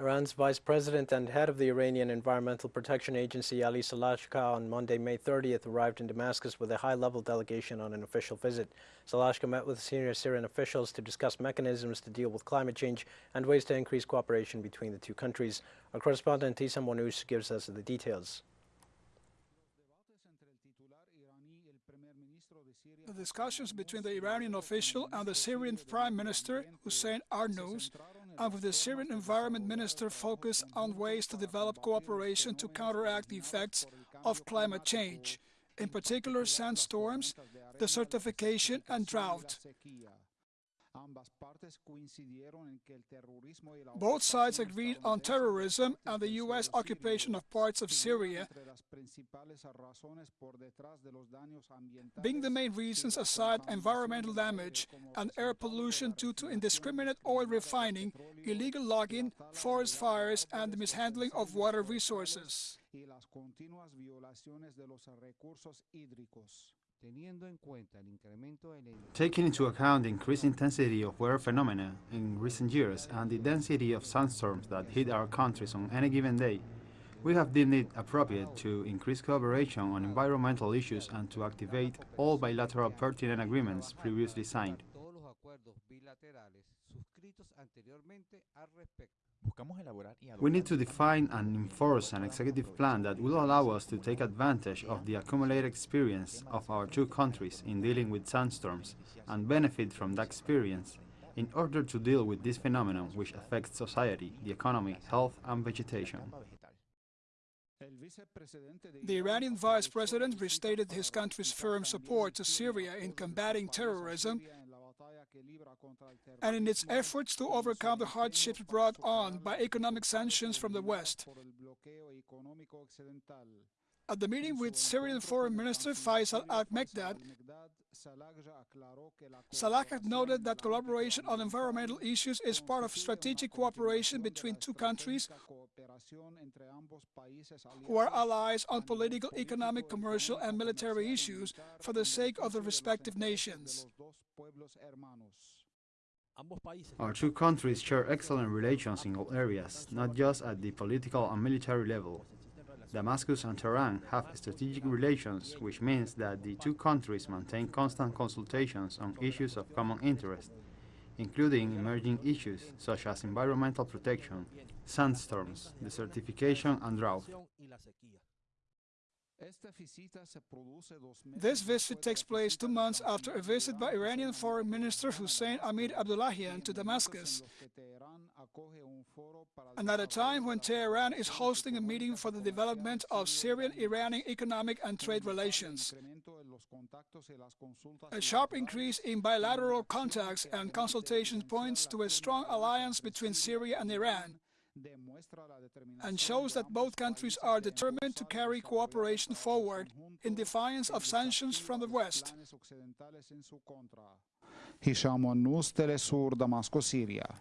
Iran's vice president and head of the Iranian Environmental Protection Agency, Ali Salajegheh, on Monday, May 30th, arrived in Damascus with a high-level delegation on an official visit. Salajegheh met with senior Syrian officials to discuss mechanisms to deal with climate change and ways to increase cooperation between the two countries. Our correspondent Tisa Monoush gives us the details. The discussions between the Iranian official and the Syrian Prime Minister, Hussein Arnous, and with the Syrian Environment Minister focus on ways to develop cooperation to counteract the effects of climate change, in particular sandstorms, desertification and drought. Both sides agreed on terrorism and the U.S. occupation of parts of Syria being the main reasons aside environmental damage and air pollution due to indiscriminate oil refining, illegal logging, forest fires and the mishandling of water resources. Taking into account the increased intensity of weather phenomena in recent years and the density of sandstorms that hit our countries on any given day, we have deemed it appropriate to increase cooperation on environmental issues and to activate all bilateral pertinent agreements previously signed. We need to define and enforce an executive plan that will allow us to take advantage of the accumulated experience of our two countries in dealing with sandstorms and benefit from that experience in order to deal with this phenomenon which affects society, the economy, health and vegetation. The Iranian vice president restated his country's firm support to Syria in combating terrorism and in its efforts to overcome the hardships brought on by economic sanctions from the West. At the meeting with Syrian Foreign Minister Faisal al-Mekdad, Salajegheh noted that collaboration on environmental issues is part of strategic cooperation between two countries who are allies on political, economic, commercial and military issues for the sake of the respective nations. Our two countries share excellent relations in all areas, not just at the political and military level. Damascus and Tehran have strategic relations, which means that the two countries maintain constant consultations on issues of common interest, including emerging issues such as environmental protection, sandstorms, desertification and drought. This visit takes place two months after a visit by Iranian Foreign Minister Hussein Amir Abdullahian to Damascus, and at a time when Tehran is hosting a meeting for the development of Syrian-Iranian economic and trade relations. A sharp increase in bilateral contacts and consultations points to a strong alliance between Syria and Iran, and shows that both countries are determined to carry cooperation forward in defiance of sanctions from the West. Hisham Telesur, Damascus, Syria.